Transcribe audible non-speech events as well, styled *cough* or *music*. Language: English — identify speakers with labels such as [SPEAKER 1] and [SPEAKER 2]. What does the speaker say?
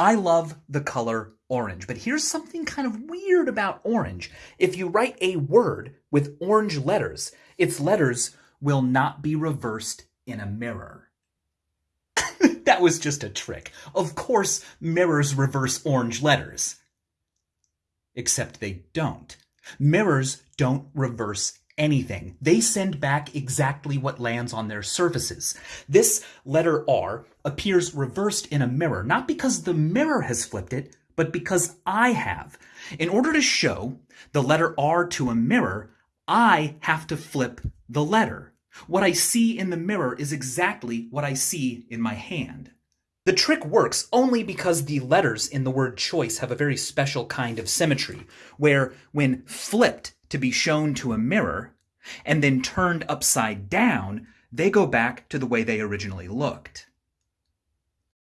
[SPEAKER 1] I love the color orange, but here's something kind of weird about orange. If you write a word with orange letters, its letters will not be reversed in a mirror. *laughs* that was just a trick. Of course, mirrors reverse orange letters. Except they don't. Mirrors don't reverse anything. They send back exactly what lands on their surfaces. This letter R appears reversed in a mirror, not because the mirror has flipped it, but because I have. In order to show the letter R to a mirror, I have to flip the letter. What I see in the mirror is exactly what I see in my hand. The trick works only because the letters in the word choice have a very special kind of symmetry, where when flipped to be shown to a mirror and then turned upside down, they go back to the way they originally looked.